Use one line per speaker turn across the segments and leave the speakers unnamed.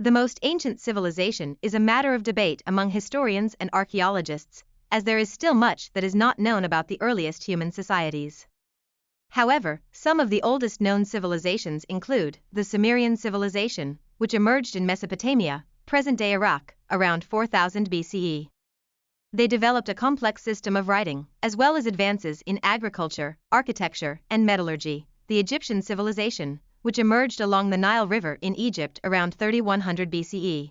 The most ancient civilization is a matter of debate among historians and archaeologists, as there is still much that is not known about the earliest human societies. However, some of the oldest known civilizations include the Sumerian civilization, which emerged in Mesopotamia, present-day Iraq, around 4000 BCE. They developed a complex system of writing, as well as advances in agriculture, architecture, and metallurgy. The Egyptian civilization, which emerged along the Nile River in Egypt around 3100 BCE.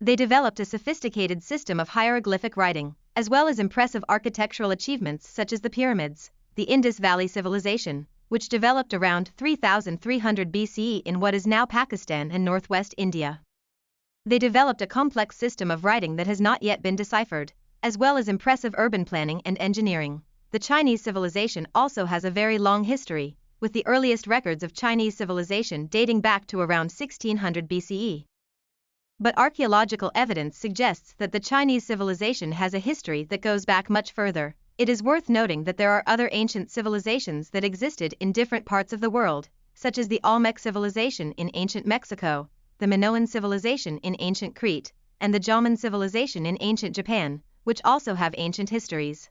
They developed a sophisticated system of hieroglyphic writing, as well as impressive architectural achievements such as the pyramids, the Indus Valley Civilization, which developed around 3300 BCE in what is now Pakistan and northwest India. They developed a complex system of writing that has not yet been deciphered, as well as impressive urban planning and engineering. The Chinese civilization also has a very long history, with the earliest records of Chinese civilization dating back to around 1600 BCE. But archaeological evidence suggests that the Chinese civilization has a history that goes back much further. It is worth noting that there are other ancient civilizations that existed in different parts of the world, such as the Olmec civilization in ancient Mexico, the Minoan civilization in ancient Crete, and the Jomon civilization in ancient Japan, which also have ancient histories.